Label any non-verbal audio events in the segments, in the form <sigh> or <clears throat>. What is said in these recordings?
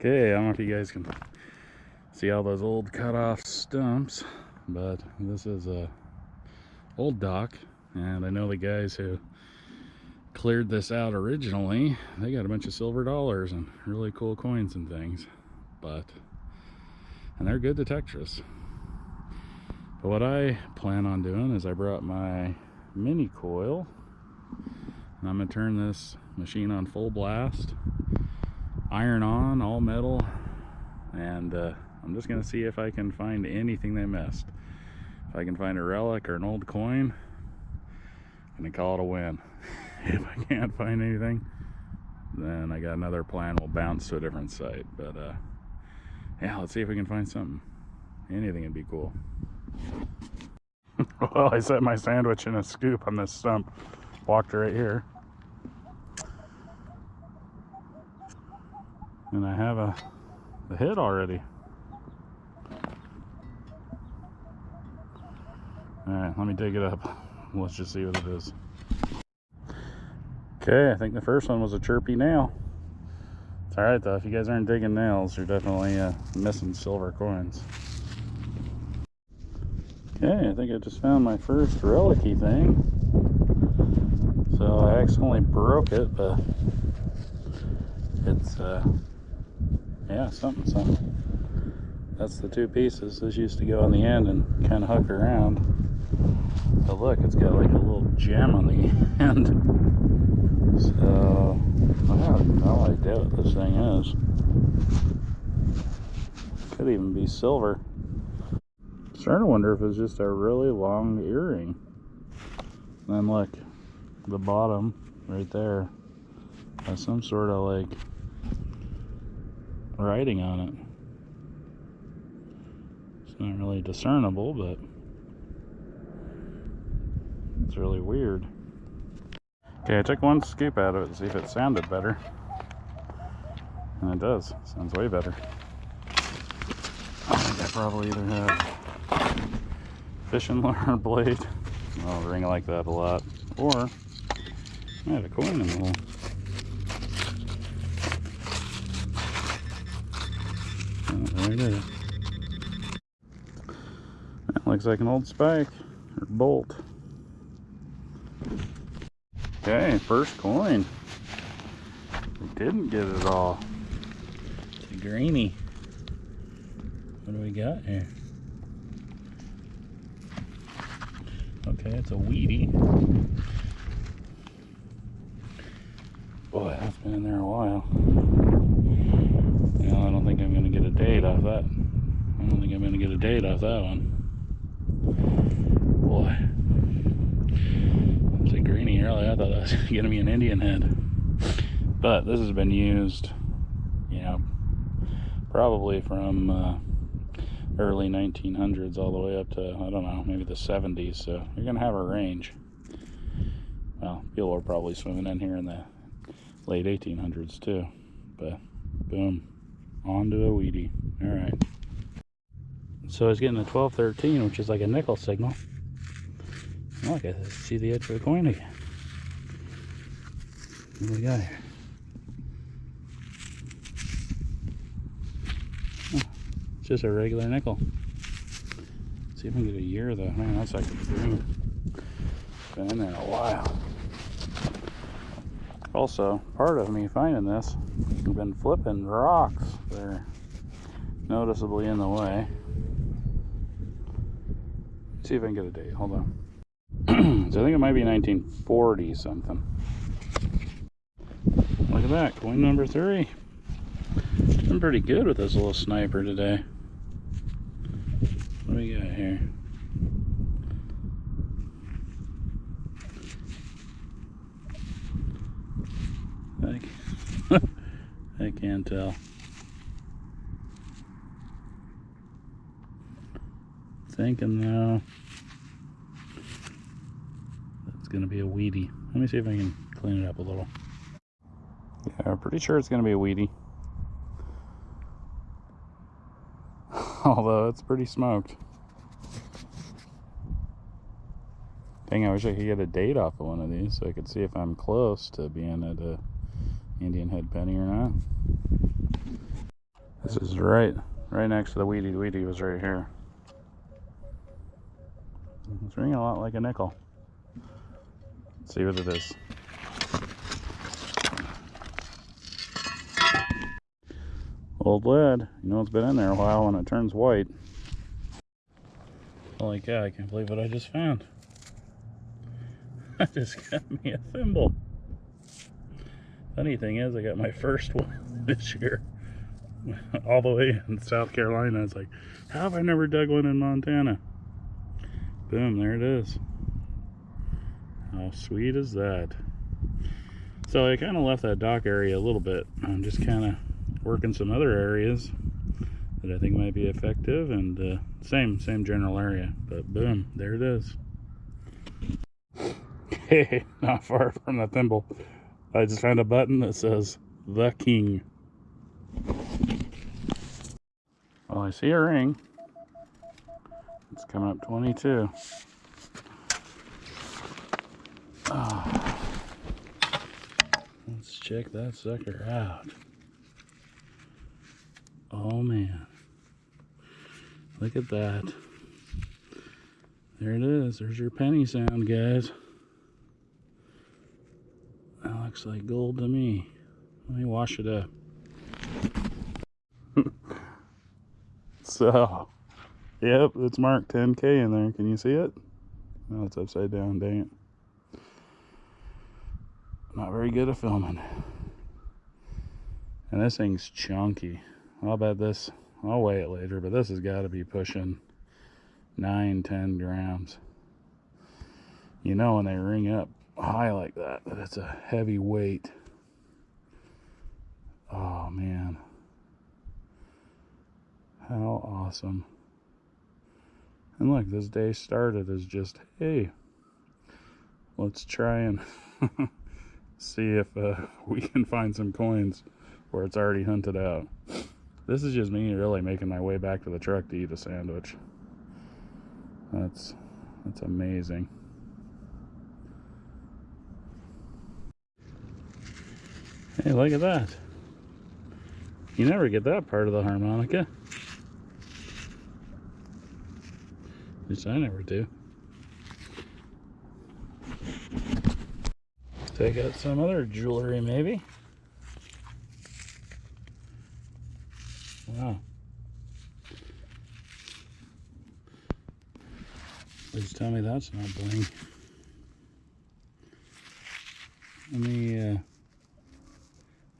Okay, I don't know if you guys can see all those old cut off stumps, but this is a old dock, and I know the guys who cleared this out originally, they got a bunch of silver dollars and really cool coins and things, but, and they're good detectors. But what I plan on doing is I brought my mini coil, and I'm gonna turn this machine on full blast iron on, all metal, and uh, I'm just gonna see if I can find anything they missed. If I can find a relic or an old coin, I'm gonna call it a win. <laughs> if I can't find anything, then I got another plan. We'll bounce to a different site. But uh, yeah, let's see if we can find something. Anything would be cool. <laughs> well, I set my sandwich in a scoop on this stump. Walked right here. And I have a, a hit already. Alright, let me dig it up. Let's just see what it is. Okay, I think the first one was a chirpy nail. It's alright though, if you guys aren't digging nails, you're definitely uh, missing silver coins. Okay, I think I just found my first relicy thing. So I accidentally broke it, but it's uh, yeah, something, something. That's the two pieces. This used to go on the end and kind of hook around. But look, it's got like a little gem on the <laughs> end. So, I have no idea what this thing is. Could even be silver. Starting to wonder if it's just a really long earring. And then look, the bottom right there has some sort of like writing on it. It's not really discernible, but it's really weird. Okay, I took one scoop out of it to see if it sounded better. And it does. Sounds way better. I think I probably either have fishing <laughs> lure blade. I'll ring like that a lot. Or I have a coin in the hole. That looks like an old spike or bolt. Okay, first coin. We didn't get it all. It's a greeny. What do we got here? Okay, it's a wheatie. Boy, that's been in there a while. I don't think I'm going to get a date off that. I don't think I'm going to get a date off that one. Boy. It's a greeny early. I thought that was <laughs> going to be an Indian head. But this has been used, you know, probably from uh, early 1900s all the way up to, I don't know, maybe the 70s. So you're going to have a range. Well, people were probably swimming in here in the late 1800s too. But boom onto a wheatie. All right. So it's getting a 1213, which is like a nickel signal. Look, I see the edge of the coin again. What do we got here? Oh, it's just a regular nickel. Let's see if I can get a year though. Man, that's like a dream. Been in there a while. Also, part of me finding this, I've been flipping rocks. They're noticeably in the way. Let's see if I can get a date. Hold on. <clears throat> so I think it might be 1940 something. Look at that, coin number three. I'm pretty good with this little sniper today. What do we got here? I, <laughs> I can't tell. Thinking though, that's gonna be a wheatie. Let me see if I can clean it up a little. Yeah, I'm pretty sure it's gonna be a wheatie. <laughs> Although it's pretty smoked. Dang, I wish I could get a date off of one of these so I could see if I'm close to being at a Indian head penny or not. This is right, right next to the Wheatie The Wheatie was right here. It's ringing a lot like a nickel. Let's see what it is. Old lead. You know it's been in there a while when it turns white. Holy cow, I can't believe what I just found. <laughs> I just got me a thimble. Funny thing is, I got my first <laughs> one this year. All the way in South Carolina. It's like, how have I never dug one in Montana? Boom, there it is. How sweet is that? So I kind of left that dock area a little bit. I'm just kind of working some other areas that I think might be effective and uh, same same general area but boom there it is hey <laughs> not far from the thimble I just found a button that says the king well I see a ring it's coming up 22 oh. let's check that sucker out Oh man. Look at that. There it is. There's your penny sound, guys. That looks like gold to me. Let me wash it up. <laughs> so, yep, it's marked 10K in there. Can you see it? No, it's upside down, dang it. Not very good at filming. And this thing's chunky. I'll bet this, I'll weigh it later, but this has got to be pushing 9, 10 grams. You know when they ring up high like that, that it's a heavy weight. Oh, man. How awesome. And look, this day started as just, hey, let's try and <laughs> see if uh, <laughs> we can find some coins where it's already hunted out. This is just me really making my way back to the truck to eat a sandwich. That's that's amazing. Hey, look at that. You never get that part of the harmonica. Least I never do. Take out some other jewelry maybe. Wow. Please tell me that's not bling. Let me uh,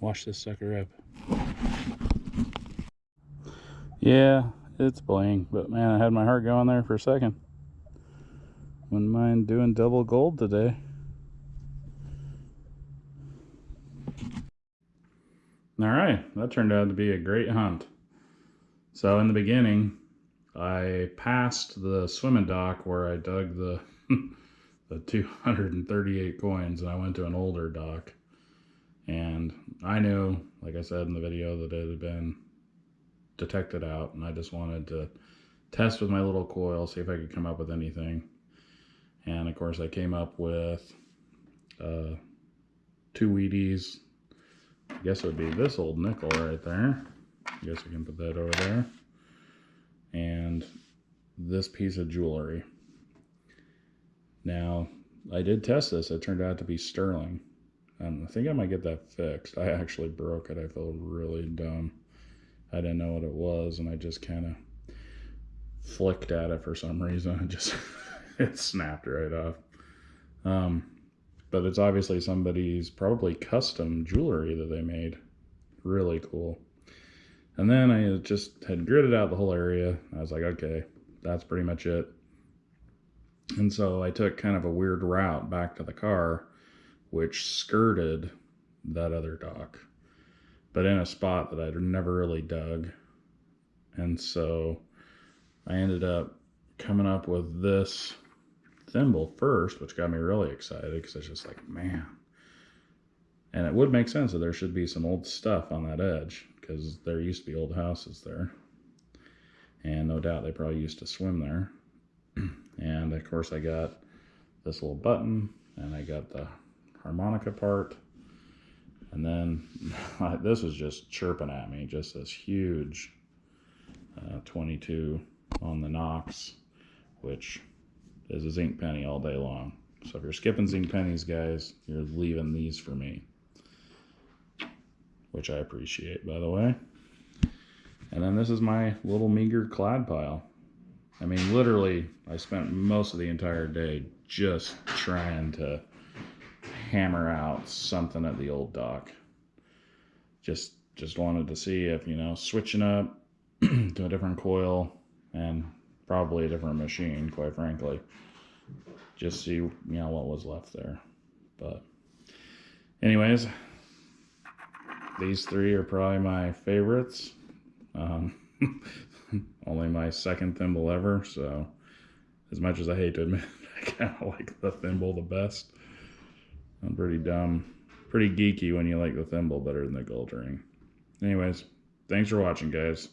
wash this sucker up. Yeah, it's bling, but man, I had my heart going there for a second. Wouldn't mind doing double gold today. All right, that turned out to be a great hunt. So in the beginning, I passed the swimming dock where I dug the <laughs> the 238 coins and I went to an older dock. And I knew, like I said in the video, that it had been detected out and I just wanted to test with my little coil, see if I could come up with anything. And of course I came up with uh, two Wheaties. I guess it would be this old nickel right there. I guess we can put that over there. And this piece of jewelry. Now, I did test this. It turned out to be sterling. And I think I might get that fixed. I actually broke it. I feel really dumb. I didn't know what it was, and I just kind of flicked at it for some reason. <laughs> It just it snapped right off. Um, but it's obviously somebody's probably custom jewelry that they made. Really cool. And then I just had gridded out the whole area. I was like, okay, that's pretty much it. And so I took kind of a weird route back to the car, which skirted that other dock, but in a spot that I'd never really dug. And so I ended up coming up with this thimble first, which got me really excited because it's just like, man. And it would make sense that there should be some old stuff on that edge because there used to be old houses there. And no doubt they probably used to swim there. <clears throat> and of course, I got this little button and I got the harmonica part. And then <laughs> this was just chirping at me, just this huge uh, 22 on the Nox, which is a zinc penny all day long. So if you're skipping zinc pennies, guys, you're leaving these for me, which I appreciate, by the way. And then this is my little meager clad pile. I mean, literally, I spent most of the entire day just trying to hammer out something at the old dock. Just just wanted to see if, you know, switching up <clears throat> to a different coil and probably a different machine, quite frankly. Just see, you know, what was left there. But anyways, these three are probably my favorites. Um, <laughs> only my second thimble ever, so as much as I hate to admit, <laughs> I kind of like the thimble the best. I'm pretty dumb, pretty geeky when you like the thimble better than the gold ring. Anyways, thanks for watching, guys.